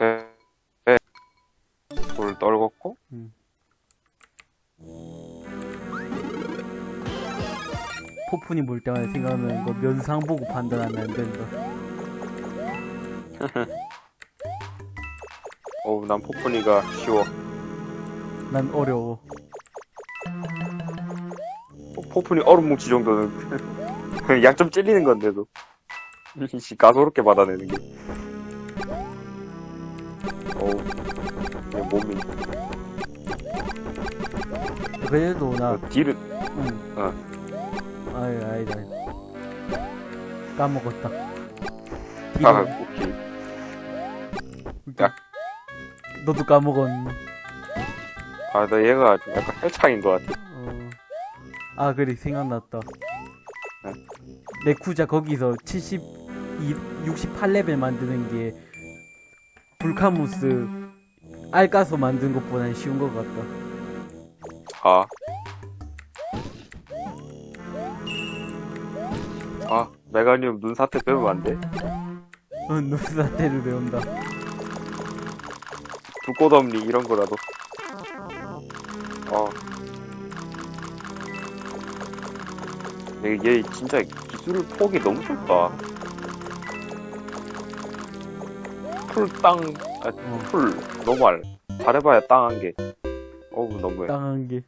네. 네. 돌 떨궜고 포푼이 물 때마다 생각하면 그 면상 보고 판단하면 안 된다. 어우 난 포프니가 쉬워 난 어려워. 어, 포프니 얼음 뭉치 정도는 그냥 약점 찔리는 건데도 씨 까다롭게 받아내는 게 어우 그냥 몸이 그래도 나, 어, 딜은 응. 어. 아이, 아니다. 까먹었다. 아 뒤로- 오케이 너도 까먹었니? 아나 얘가 좀 약간 헬창인 것 같아 어. 아, 그래, 생각났다. 네? 레쿠자 거기서 72, 68레벨 만드는 게 불카무스 알 까서 만든 것보다는 쉬운 것 같다. 아. 아, 메가니움 눈사태 빼면 안 돼? 어, 누사태를 배운다. 두꺼덤니 이런 거라도. 어. 얘, 얘 진짜 기술 폭이 너무 좁다. 풀, 땅, 아, 어. 풀, normal. 잘해봐야 땅 한 개. 어우, 너무해. 땅 한 개.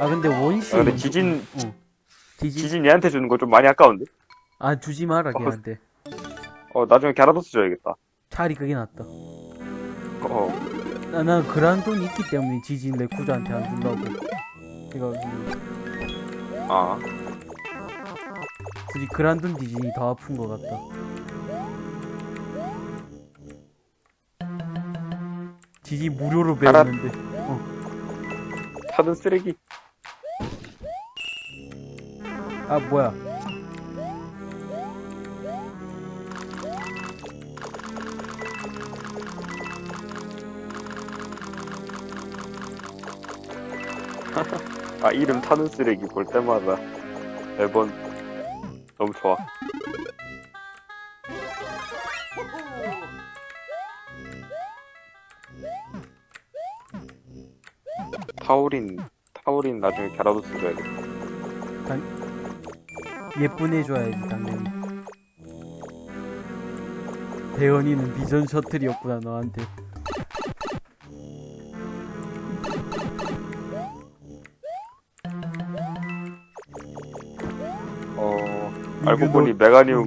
아, 근데 원시. 아, 근데 지진, 어. 지진. 지진 얘한테 주는 거 좀 많이 아까운데? 아, 주지 마라, 걔한테. 어, 나중에 갸라도스 줘야겠다. 차라리 그게 낫다. 어, 나, 난 그런 돈이 있기 때문에 지진 레쿠자한테 안 준다고. 그니까, 아. 굳이 그란돈 지진이 더 아픈 것 같다. 지진 무료로 알아. 배웠는데. 타든 쓰레기. 아, 뭐야. 아 이름 타는 쓰레기 볼 때마다 매번 너무 좋아. 타우린 타우린 나중에 갸라도스 줘야겠다. 예쁜 해줘야지, 당연히. 대현이는 비전 셔틀이었구나, 너한테. 알고 보니 메가니움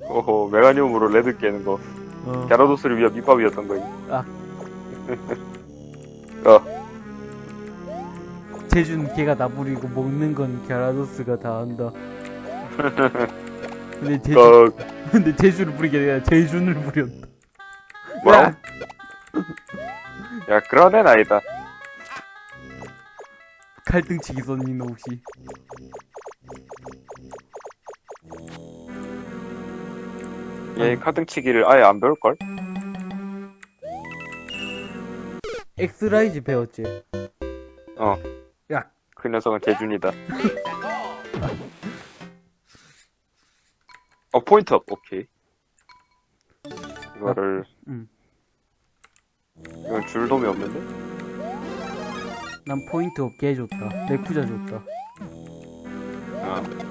오호 메가니움으로 레드 깨는 거 어, 갸라도스를 위한 밑밥이었던 거니. 아. 어 제준 걔가 나 부리고 먹는 건 갸라도스가 다 한다. 근데 제주, 그 근데 제주를 부리게 아니라 제준을 부렸다. 뭐라고? 야 그런 애는 아니다. 칼등치기 썼니 너 혹시? 얘 칼등치기를 아예 안 배울 걸? 엑스라이즈 배웠지? 그 녀석은 재준이다. 어, Point Up, 오케이. 이거를, 음. 이건 줄돔이 없는데? 난 포인트 없게 해줬다. 레쿠자 줬다. 아.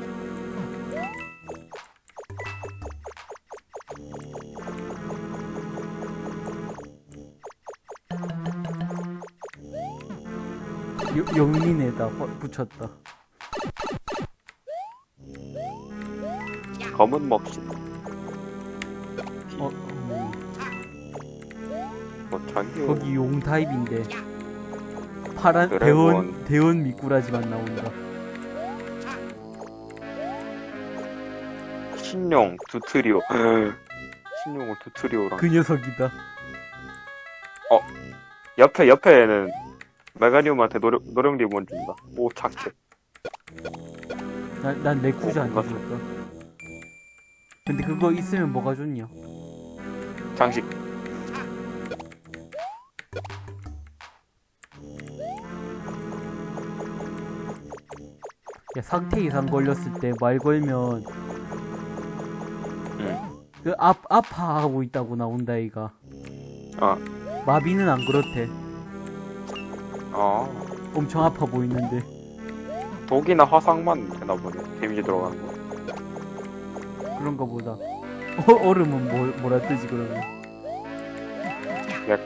영린에다 화- 붙였다. 검은 먹시, 어, 음, 뭐, 장기, 거기 용 타입인데 파란 드래곤. 대원 대원 미꾸라지만 나온다. 신용, 두트리오. 신용을 두트리오랑. 그 녀석이다. 옆에, 옆에는 메가니움한테 노령, 노령 리본 준다. 오, 착해. 나, 난 레쿠즈 안 어, 주니까. 근데 그거 있으면 뭐가 좋냐? 장식. 야, 상태 이상 걸렸을 때 말 걸면 응. 그 아, 아파하고 있다고 나온다 이가 아 마비는 안 그렇대 어. 엄청 아파 보이는데 독이나 화상만 되나 보네. 데미지 들어가는 거. 그런가 보다 어, 얼음은 뭐, 뭐라 뜨지 그러면 약.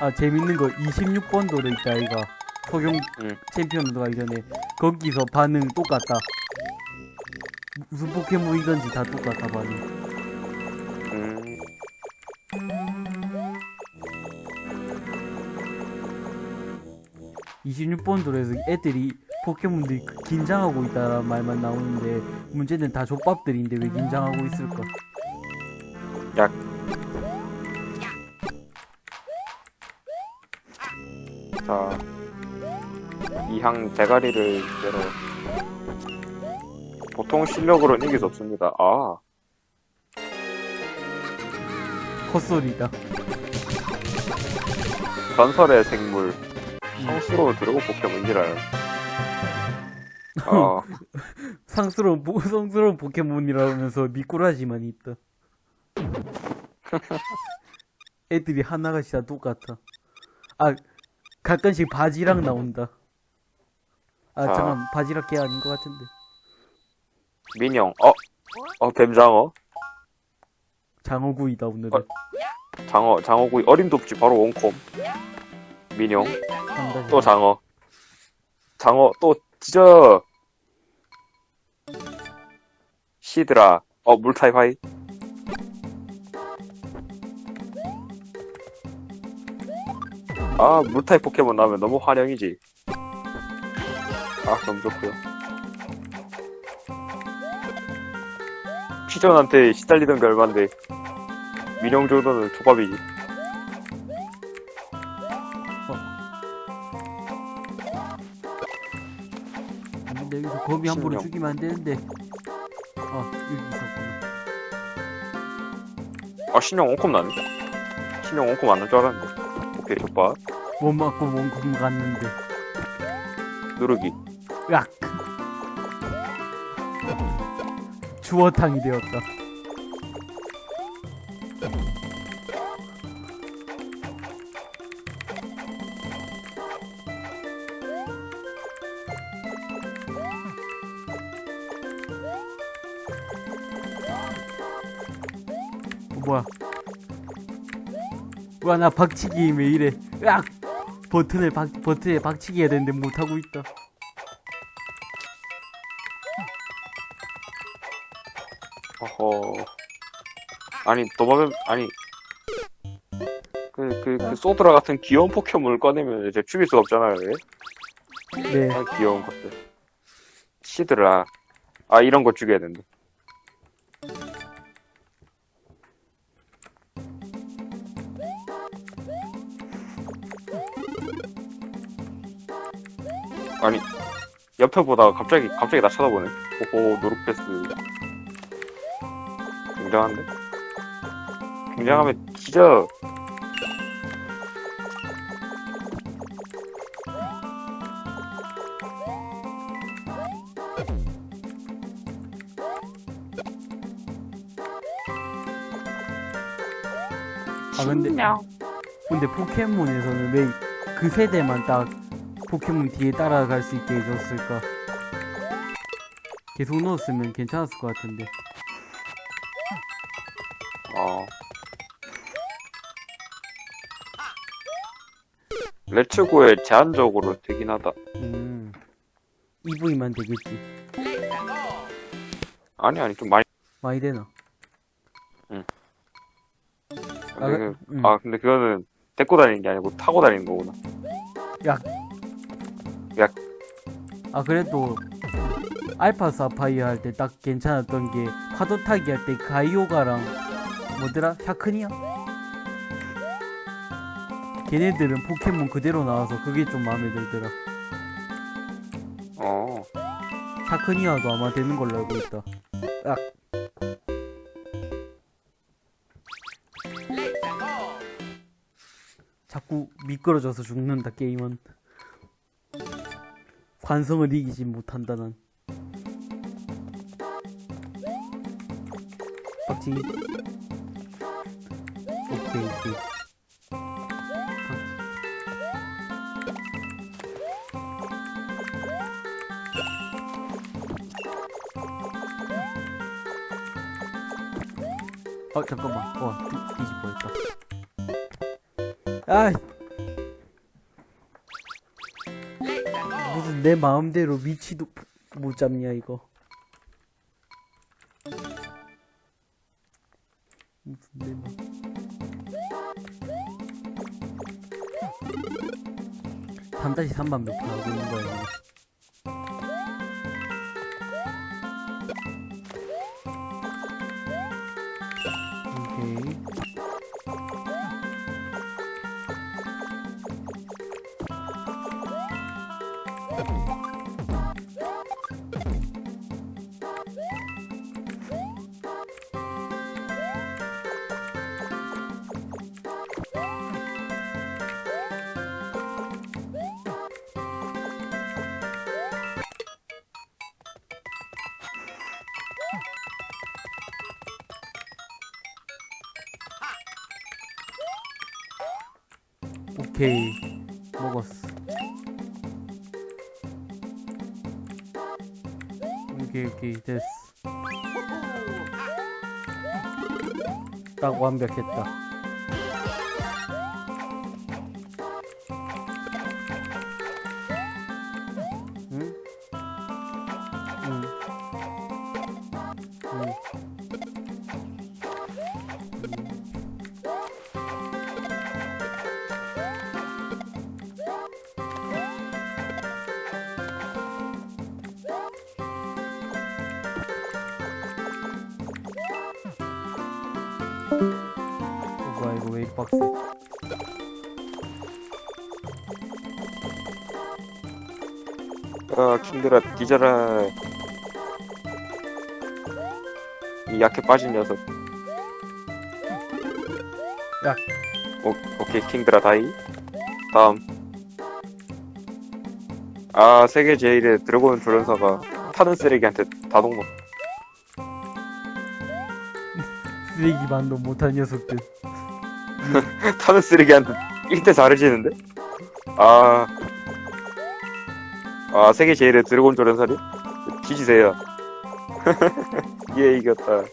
아 재밌는 거 26번 도로 있다 이가 소경 응. 챔피언 가기 전에 거기서 반응 똑같다 무슨 포켓몬이든지 다 똑같아 반응 26번 도로에서 애들이 포켓몬들이 긴장하고 있다는 말만 나오는데 문제는 다 족밥들인데 왜 긴장하고 있을까 약. 자. 이항 대가리를 내려. 보통 실력으로는 이길 수 없습니다. 아. 헛소리다 전설의 생물. 성스러운 드래곤 포켓몬이라요. 어, 상스러운 보- 성스러운 포켓몬이라면서 미꾸라지만 있다 애들이 하나같이 다 똑같아 아 가끔씩 바지락 나온다 아 아. 잠깐 바지락 걔 아닌 것 같은데 민영. 어, 어, 뱀장어. 장어구이다 오늘은 어. 장어, 장어구이. 어림도 없지. 바로 원콤. 한다 또 장어. 장어, 또, 찢어. 시드라. 어, 물타입 하이. 아, 물타입 포켓몬 나오면 너무 환영이지. 아, 너무 좋고요. 피전한테 시달리던 게 얼만데, 민영 정도는 조밥이지. 거미 함부로 신령. 죽이면 안 되는데 아 여기 있었구나 아, 신용 원콤 나네. 원콤 안날줄 알았는데. 오케이, 족밥. 못 맞고 원금 갔는데 누르기. 으악 주어탕이 되었다 와나 박치기 왜 이래 으악 버튼을 박 버튼에 박치기 해야 되는데 못하고 있다 어허. 아니, 도마뱀, 아니. 그, 그, 그, 소드라 같은 귀여운 포켓몬을 꺼내면 이제 죽일 수가 없잖아요, 왜? 네 아, 귀여운 것들. 시드라. 아, 이런 거 죽여야 된다. 옆에 보다가 갑자기, 갑자기 나 쳐다보네. 오호, 노루패스. 굉장한데? 굉장하면 진짜 아 근데 근데 포켓몬에서는 왜 그 세대만 딱 포켓몬 뒤에 따라갈 수 있게 해줬을까? 계속 넣었으면 괜찮았을 것 같은데. 어. 레츠고에 제한적으로 되긴 하다. 음. EV만 되겠지. 아니, 아니, 좀 많이. 많이 되나? 아, 근데, 그, 음. 아, 근데 그거는 데리고 다니는 게 아니고 타고 다니는 거구나. 아 그래도 알파 사파이어 할 때 딱 괜찮았던 게 파도 타기 할 때 가이오가랑 뭐더라? 샤크니아? 걔네들은 포켓몬 그대로 나와서 그게 좀 마음에 들더라. 어. 샤크니아도 아마 되는 걸로 알고 있다. 아. 자꾸 미끄러져서 죽는다 게임은. 관성을 이기지 못한다 난 빡치기. 오케이 오케이. 어 잠깐만. 어 뒤, 뒤집어졌다. 아 내 마음대로 위치도 못 잡냐 이거. 무슨 내 마음 3-3만 몇번 하고 있는 거야 오케이. 먹었어. 오케이 오케이. 됐어. 딱 완벽했다 이거 왜 이리 빡세 아, 킹들아, 뒤져라. 이 약해 빠진 녀석. 약. 오, 오케이, 킹들아, 다이. 다음. 아, 세계 제일의 드래곤 조련사가 타는 쓰레기한테 다동목. 쓰레기만도 못한 녀석들 타는 쓰레기한테 1대 4를 지는데? 아. 아, 세계 제일의 드래곤 조련사리? 뒤지세요. 예, 이겼다.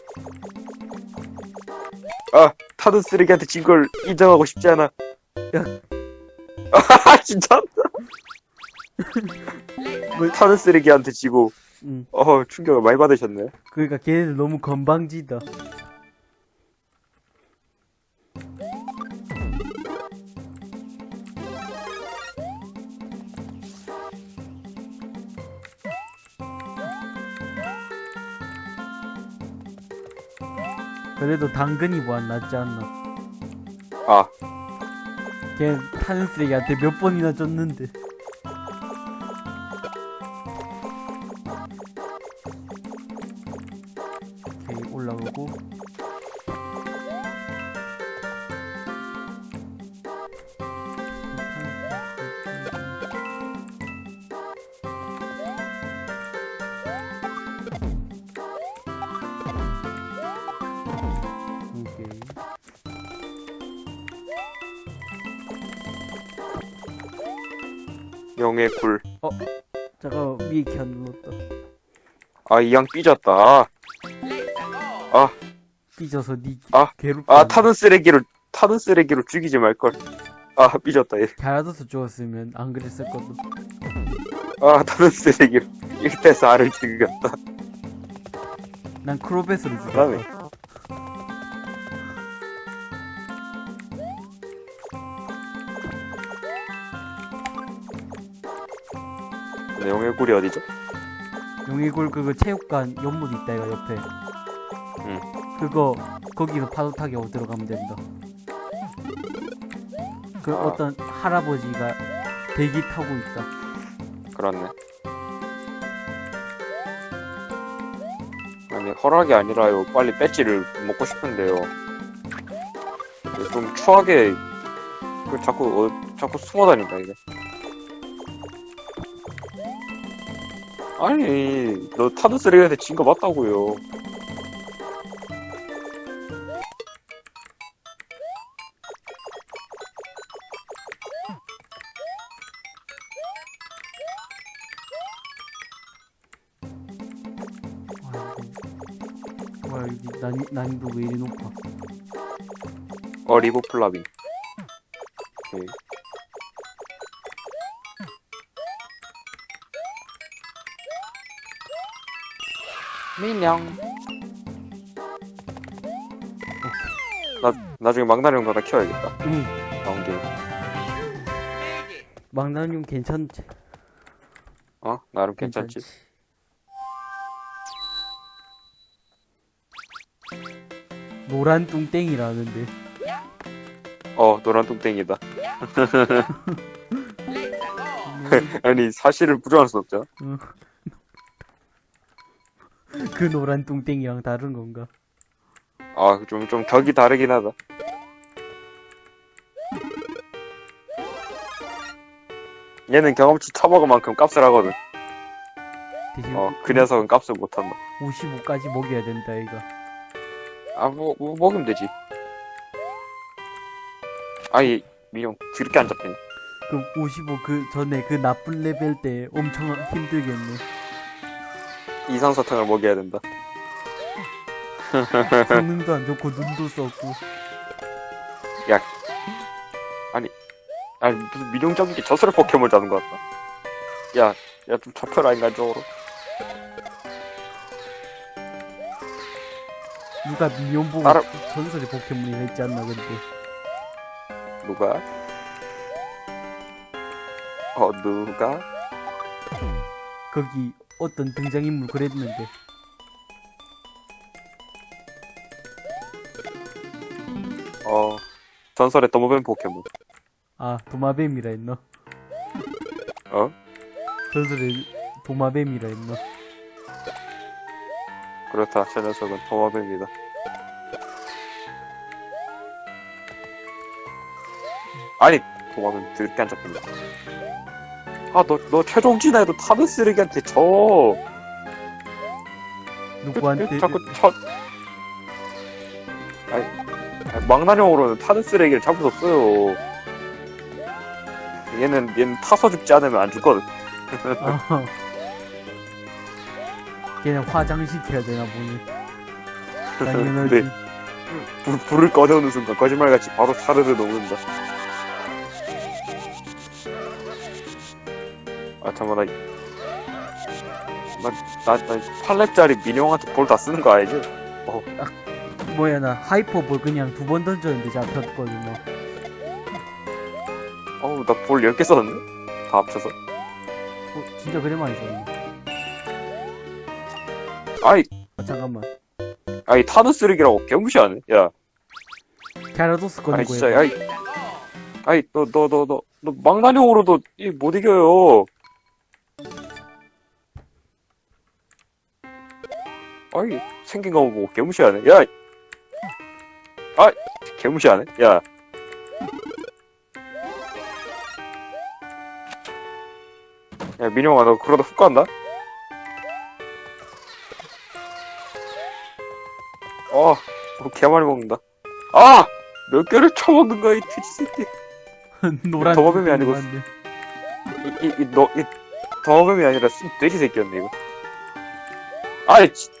아, 타는 쓰레기한테 진 걸 인정하고 싶지 않아. 야. 아, 진짜? 뭐, 타는 쓰레기한테 지고, 응. 어, 충격을 많이 받으셨네. 그러니까 걔네들 너무 건방지다 그래도 당근이 뭐안 낫지 않나? 아, 걔 타는 쓰레기한테 몇 번이나 줬는데 아, 이 양 삐졌다. 아, 삐져서 니 아, 괴롭다 아, 타는 쓰레기로, 타는 쓰레기로 죽이지 말걸. 아, 삐졌다, 얘. 잘하서 죽었으면 안 그랬을 거도 아, 타는 쓰레기로 1대 4를 죽였다. 난 그다음에. 죽였다 근데 영의 굴이 어디죠? 용의골 그거 체육관 연못 있다 이거 옆에 응. 그거 거기서 파도 타기 하고 들어가면 된다 그 아. 어떤 할아버지가 대기 타고 있다 그렇네. 아니, 허락이 아니라요. 빨리 배지를 먹고 싶은데요. 좀 추하게, 그 자꾸, 어, 자꾸 숨어 다닌다, 이게. 아니, 너 타드 쓰레기한테 진 거 맞다고요. 뭐야 난, 난이도 왜 이리 높아 어, 리보플라빈. 오케이. 민영. 나, 나중에 망나뇽 하나 키워야겠다. 응 나온 김에. 망나뇽 괜찮지 어? 나름 괜찮지? 노란 뚱땡이라는데 어, 노란 뚱땡이다. 아니, 사실을 부정할 수 없죠. 그 노란 뚱땡이랑 다른 건가 아, 좀, 좀 격이 다르긴 하다. 얘는 경험치 처먹은 만큼 값을 하거든. 어, 그 녀석은 값을 못한다. 55까지 먹여야 된다 이가 아, 뭐, 뭐 먹으면 되지. 아이, 미용, 드럽게 안 잡히네. 그럼 55 그 전에 그 나쁜 레벨 때 엄청 힘들겠네 이상사탕을 먹여야 된다. 성능도 안 좋고 눈도 썩고 아니, 무슨 미용적인 게 저스를 포켓몬 잡는 것 같다. 야, 야, 좀 잡혀라, 인간적으로. 누가 미니언 보고 알아- 전설의 포켓몬이라 했지 않나 근데 누가? 어, 누가? 거기 어떤 등장인물 그랬는데 어, 전설의 더모뱀 포켓몬. 아 도마뱀이라 했나 어? 전설의 도마뱀이라 했나 그렇다, 저 녀석은 더모뱀이다. 아니, 도마뱀 드럽게 안 잡힌다. 아, 너, 너 최종 진화에도 타드 쓰레기한테 져. 누구한테? 자꾸 첫 아니, 아니, 망나뇽으로는 타드 쓰레기를 잡을 수 없어요. 얘는 얘는 타서 죽지 않으면 안 죽거든. 아, 걔는 화장시켜야 되나 보니. 당연하지. 네. 불, 불을 꺼내오는 순간 거짓말같이 바로 사르르 녹는다 잠깐만 나, 나, 나, 나 8렙짜리 민영한테 볼 다 쓰는 거 알지? 뭐야 나 하이퍼 볼 그냥 두 번 던졌는데 잡혔거든 너. 어우 나 볼 10개 썼는데? 다 합쳐서? 어, 진짜 그래 많이 썼네. 아이! 아 잠깐만. 아이 타드 쓰레기라고 개무시하네? 야. 갸라도스 아니 거야 진짜 아이. 아이 너 너 너 너 너 망나뇽으로도 이못 이겨요 아이 생긴 거 보고 개무시하네 야 아, 개무시하네 야 야, 민영아, 너 그러다 훅 간다? 어, 어, 개 많이 먹는다. 아! 몇 개를 쳐먹는 거야, 이 돼지 새끼. 노란 도마뱀이 아니고 뚱땡이인데. 이, 이, 이, 너, 이, 더범이 아니라 순 돼지 새끼였네, 이거. 아이, 지, 좀-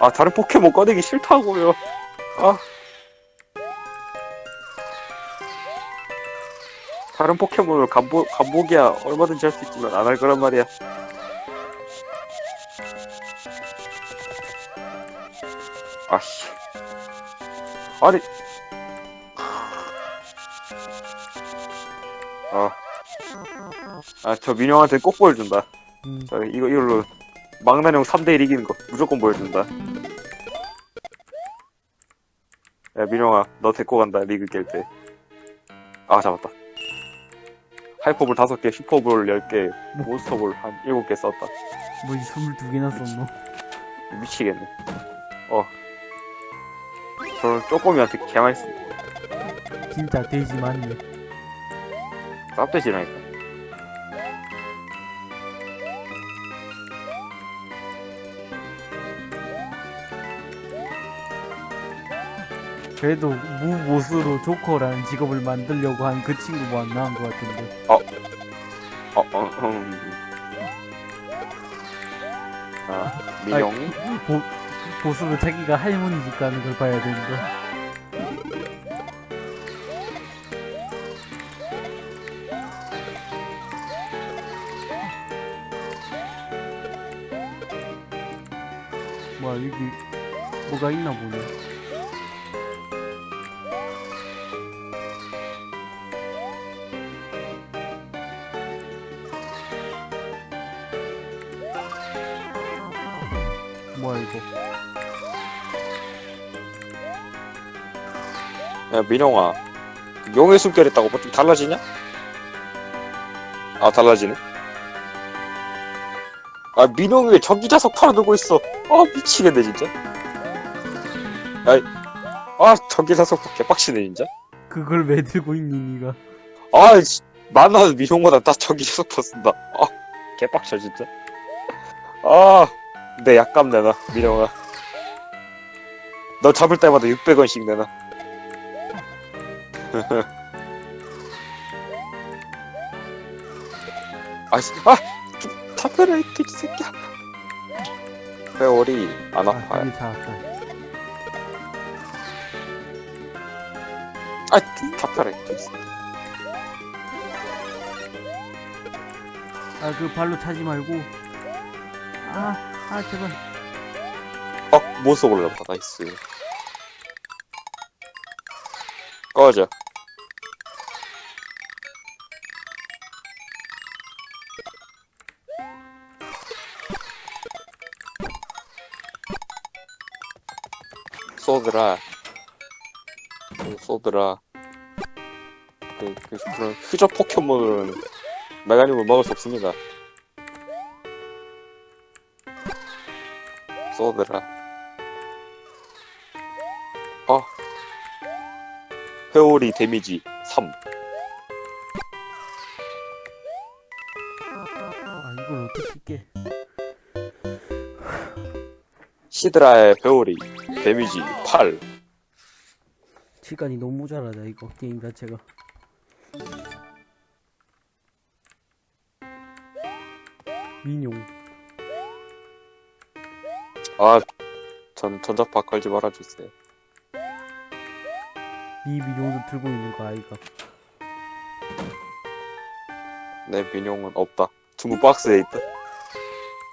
아, 다른 포켓몬 꺼내기 싫다고요. 아. 다른 포켓몬을 간보, 간보기야 얼마든지 할 수 있지만 안 할 거란 말이야. 아씨. 아니. 아. 아, 저 민영한테 꼭 보여준다. 음, 자, 이거, 이걸로 망나뇽 3대1 이기는 거 무조건 보여준다. 야, 민영아, 너 데리고 간다, 리그 깰 때. 아, 잡았다. 하이퍼볼 5개, 슈퍼볼 10개, 몬스터볼 한 7개 썼다. 뭐 22개나 썼노 미치겠네. 어. 저는 쪼꼬미한테 쓴, 진짜 돼지 맞네 쌉대지라니까. 그래도 무보스로 조커라는 직업을 만들려고 한 그 친구가 안 나온 것 같은데. 어, 어, 음. 아, 민영이? 보, 보스로 자기가 할머니 집 가는 걸 봐야 되는 뭐야, 이거. 야, 민영아. 용의 숨결 있다고 뭐 좀 달라지냐? 아, 달라지네. 아, 민영이 왜 전기 자석 팔아두고 있어? 아, 미치겠네, 진짜. 야, 아, 전기 자석 개빡치네, 진짜. 그걸 왜 들고 있니, 니가? 아, 씨, 만나는 민영보다 나 전기 자석 더 쓴다. 아, 개빡쳐, 진짜. 아, 내 약감 내놔, 민영아. 너 잡을 때마다 600원씩 내놔. 아씨, 아! 좀 타페라, 이 새끼야. 회오리 안 아, 아파요. 아, 이 돼지 새끼야. 아, 그 발로 차지 말고. 아, 아, 제발. 어, 모습 올라봐, 나이스. 꺼져. 쏘드라. 그 쏘드라. 그, 그, 그런 흐적 포켓몬은 메가님을 먹을 수 없습니다. 쏘드라. 어. 회오리 데미지 3. 아, 이걸 어떻게 깨? 시드라의 회오리 데미지 8. 시간이 너무 모자라다, 이거. 게임 자체가. 아, 전 전자파 걸지 말아주세요. 이 민용도 들고 있는 거 아이가. 내 민용은 없다. 중국 박스에 있다.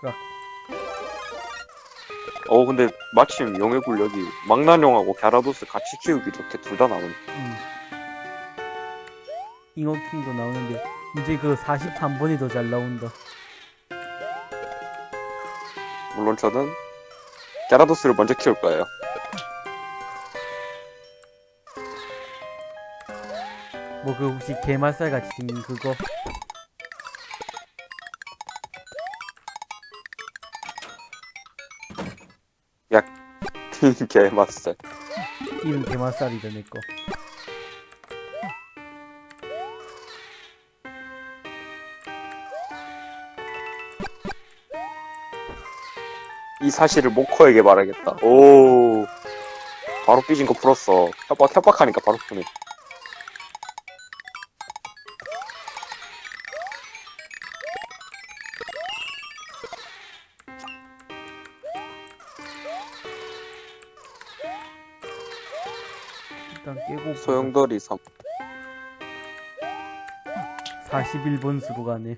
야. 어, 근데 마침 용의 굴력이 망나뇽하고 갸라도스 같이 키우기 좋게 둘 다 나오네. 음. 잉어킹도 나오는데, 이제 그 43번이 더 잘 나온다. 물론 저는 갸라도스를 먼저 키울 거예요. 뭐 그 혹시 게말살 같이 생긴 그거 개맛살. 이름 게말살이다 내 거 이 사실을 모코에게 말하겠다. 오. 바로 삐진 거 풀었어. 협박, 협박하니까 바로 푸네. 일단 깨고 소용돌이 3. 41번 수로 가네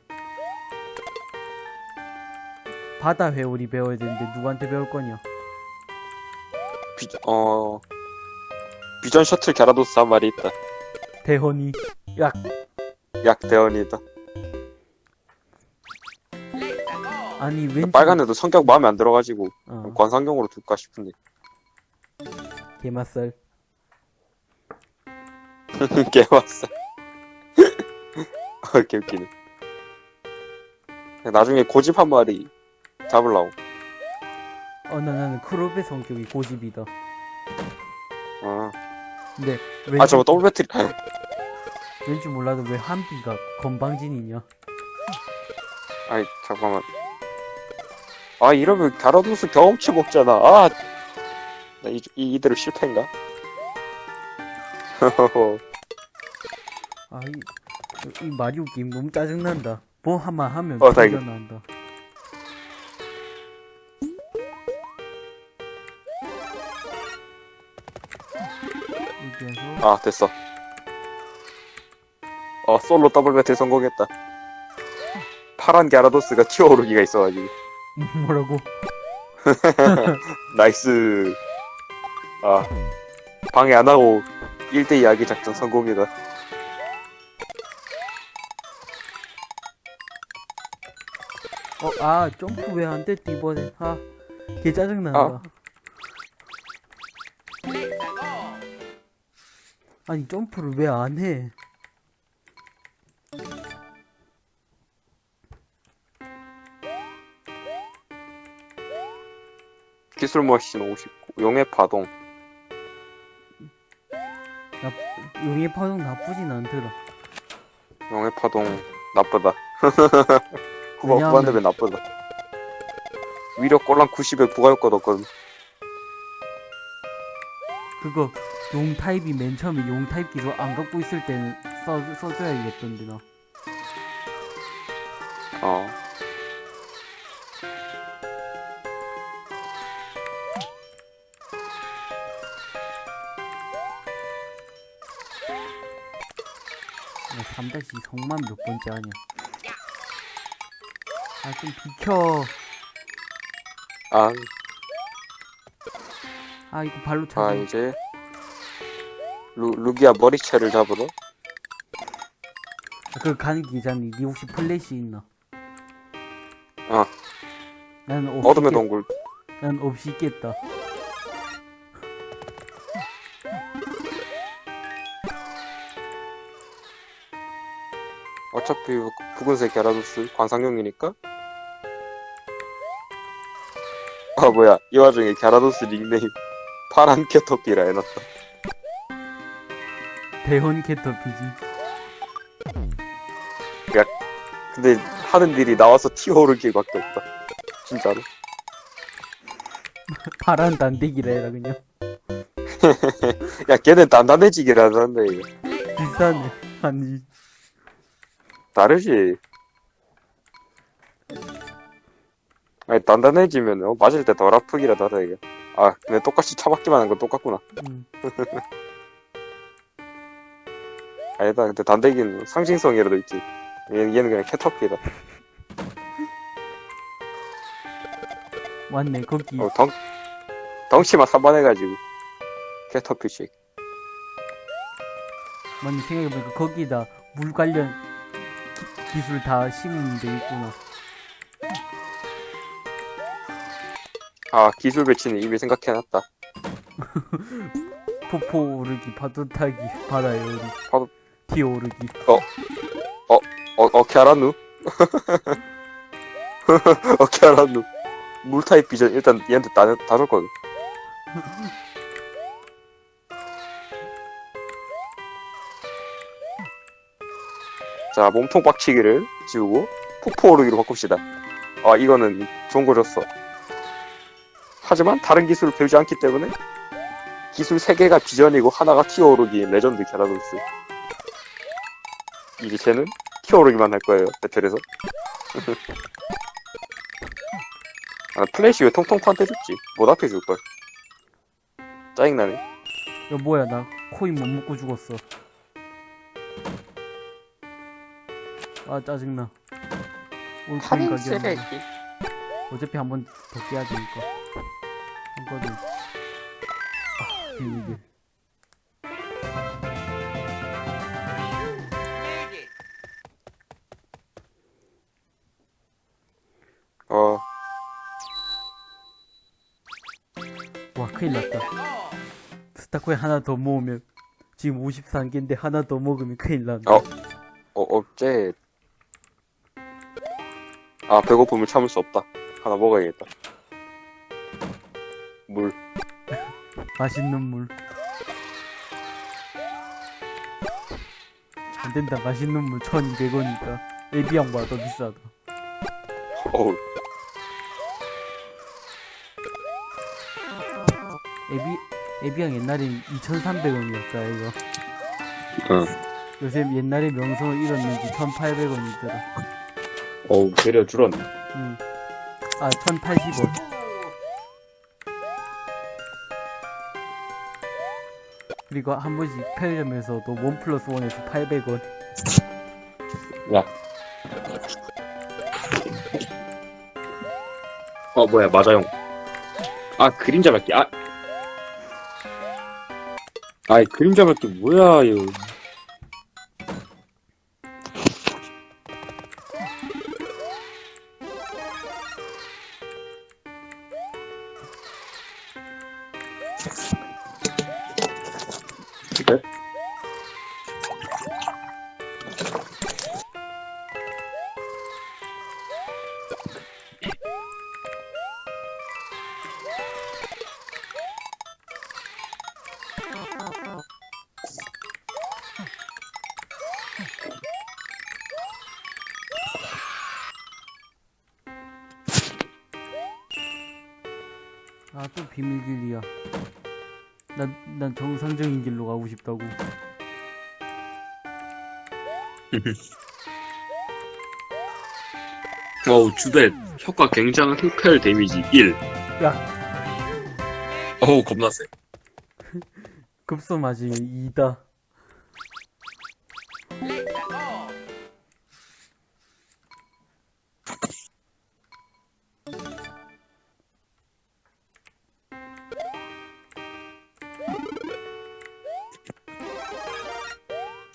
바다 회오리 배워야 되는데 누구한테 배울 거냐 비, 어. 비전 셔틀 갸라도스 한 마리 있다. 대헌이 약 약대원이다. 아니 왠지 빨간 애도 성격 마음에 안 들어가지고 어, 관상경으로 둘까 싶은데. 게맛살 개왔어. 어, 개웃기네. 나중에 고집 한 마리 잡으려고. 어나 나는 크롭의 성격이 고집이다 아, 근데 왠지, 아 저거 더블 배터리. 왠지 몰라도 왜 한비가 건방진이냐 아이, 잠깐만. 아, 이러면 갸라도스 경험치 먹잖아. 아, 나 이, 이, 이대로 실패인가? 아, 이, 이 마리오 게임 너무 짜증난다. 뭐 한번 하면 어, 다행이다. 난다. 아 됐어 어 솔로 더블 배틀 성공했다 파란 갸라도스가 튀어오르기가 있어가지고 뭐라고? 나이스 아 방해 안하고 1대2 야기 작전 성공이다 어, 아, 점프 왜 안 됐지, 이번에. 아, 개 짜증난다. 아. 아니, 점프를 왜 안 해? 기술 머신 59 용의 파동. 용의 파동 나쁘진 않더라. 용의 파동 나쁘다. 후반 후반 되면 나쁘다. 위력 꼴랑 90에 부가효과도 없거든. 그거, 용 타입이 맨 처음에 용 타입 기술 안 갖고 있을 때는 써, 써줘야겠던데, 나. 어나 3다시 성만 몇 번째 하냐. 아, 좀 비켜. 아, 아, 이거 발로 아 차고. 이제 루, 루기아 머리채를 잡으러 아, 그거 가는 기자니, 니 혹시 플래시 있나? 어. 나는 없이 있겠- 동굴 난 없이 있겠다. 어차피 붉은색 갸라도스 관상용이니까 아 뭐야 이 와중에 갸라도스 닉네임 파란 캐터피라 해놨다 대헌 캐터피지. 근데 하는 일이 나와서 튀어오르기밖에 없다 진짜로 파란 단대기라 해라, 그냥. 야 걔는 단단해지기를 하는데 이거. 비싸네. 아니, 다르지 아니 단단해지면 어, 맞을 때 덜 아프기라도 하다 이게 아 근데 똑같이 차박기만 한 건 똑같구나 음. 아니다 근데 단대기는 상징성이라도 있지 얘는, 얘는 그냥 캐터피다 맞네, 거기. 어, 덩, 덩치만 산만해가지고 캐터피식 맞네, 생각해보니까 거기다 물 관련 기, 기술 다 심은 데 있구나. 아 기술 배치는 이미 생각해놨다 폭포 오르기, 파도 타기, 바다에 오르기. 파도- 튀어 오르기. 어, 어, 갸라누? 어, 갸라누. 물타입 비전 일단 얘한테 다, 다 줬거든. 자, 몸통 빡치기를 지우고 폭포 오르기로 바꿉시다. 아, 이거는 좋은 거 줬어. 하지만 다른 기술을 배우지 않기 때문에 기술 3개가 비전이고 하나가 튀어오르기 레전드 갸라도스. 이제 쟤는 튀어오르기만 할 거예요, 배틀에서. 아, 플래시 왜 통통판테 줬지? 못 앞에 줄걸. 짜증나네. 야, 뭐야, 나 코인 못 먹고 죽었어. 아, 짜증나. 올 코인 가격. 어차피 한 번 더 깨야 되니까. 한거든. 아, 비밀. 큰일 났다. 스타코인 하나 더 모으면, 지금 53개인데 하나 더 먹으면 큰일 난다. 어. 어, 어째. 아, 배고픔을 참을 수 없다. 하나 먹어야겠다. 물. 맛있는 물. 안 된다, 맛있는 물 1200원이니까. 에비앙보다 더 비싸다. 어우, 에비, 에비앙 옛날엔 2300원이었다, 이거. 어. 요새 옛날에 명성을 잃었는지 1,800원이더라. 어우, 되려 줄었네. 응. 아, 1,080원. 그리고 한 번씩 편의점에서도 원 플러스 원에서 800원. 야. 어, 뭐야, 맞아요. 아, 그림자 밟기, 아. 아이, 그림자 밟기 뭐야, 이거. 어우, 주배 효과 굉장한 흑혈 데미지 1. 야. 어우, 겁나 세. 급소 맞으면 2다.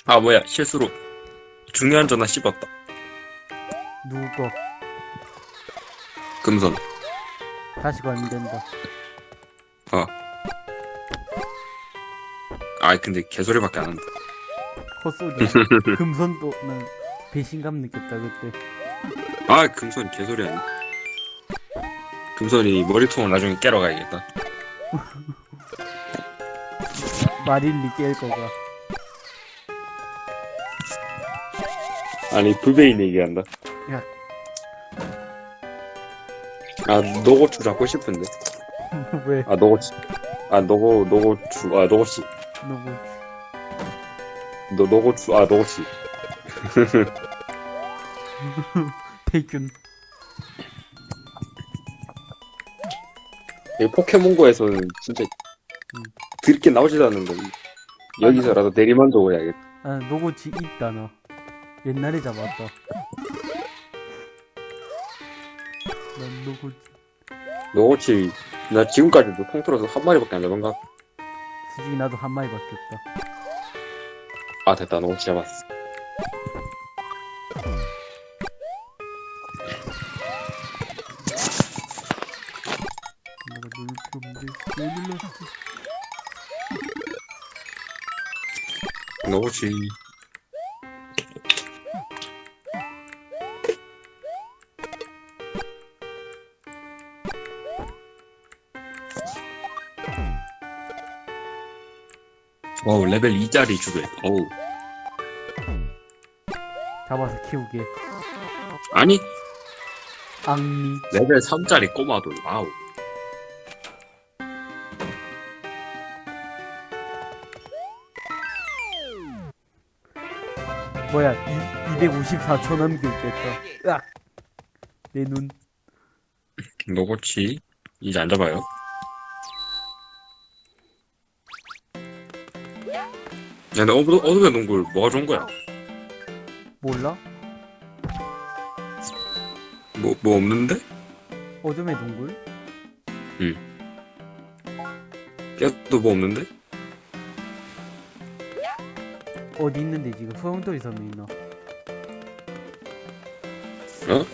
아, 뭐야, 실수로. 중요한 전화 씹었다. 누구 거? 금손. 다시 가면 된다. 아이, 근데 개소리밖에 안 한다. 헛소리야. 금손도 난 배신감 느꼈다 그때. 아, 금손 개소리 아니 금손이 머리통을 나중에 깨러 가야겠다. 마릴리 깰 거가. 아니, 불베인 얘기한다. 야. 아, 노고추 잡고 싶은데. 왜? 아, 노고치. 아, 노고, 노고추. 아, 노고치. 누구? 노, 노고추. 아, 노고치. 태균. 이 포켓몬고에서는 진짜 드럽게 나오지도 않는 거. 여기서라도 대리만족을 해야겠다. 아, 노고치 있다 나. 옛날에 잡았다. 난 노고치. 노고치, 나 지금까지도 통틀어서 한 마리밖에 안 잡은 가 솔직히 나도 한 마리밖에 없다. 아, 됐다. 노고치 잡았어. 노고치. 와우, 레벨 2짜리 주배. 어우. 잡아서 키우게. 아니, 앙미. 레벨 3짜리 꼬마돌. 와우. 뭐야? 254초 남기 웃겠다. 으악. 내 눈. 노고치. 이제 안 잡아요. 근데 어두, 어둠의 농굴 뭐가 좋은 거야? 몰라? 뭐, 뭐 없는데? 어둠의 동굴? 깨도 뭐 없는데? 어디 있는데 지금 소용돌이 섬에 있나? 어?